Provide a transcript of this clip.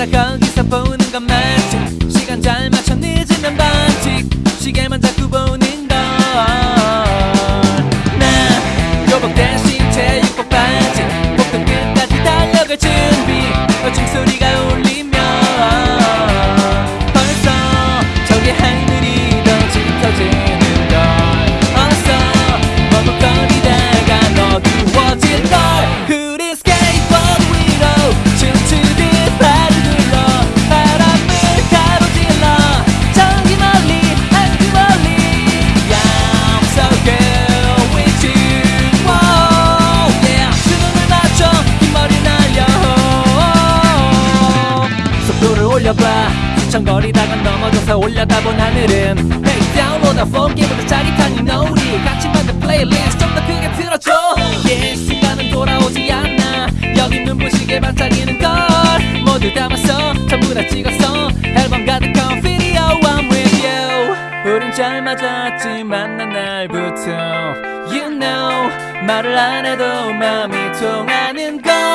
때마다 거기서 보는 건 맞지 시간 잘 맞춰 늦으면 반칙. 시계만 자꾸 보는 속도를 올려봐 휘청거리다가 넘어져서 올려다본 하늘은 Hey the phone 게임보다 짜릿한 이 노래 같이 만든 플레이리스트 좀 더 크게 틀어줘 Yeah 시간은 돌아오지 않아 여기 눈부시게 반짝이는 걸 모두 담았어 전부 다 찍었어 앨범 가득한 비디오 I'm with you 우린 잘 맞았지 만난 날부터 You know 말을 안 해도 마음이 통하는 걸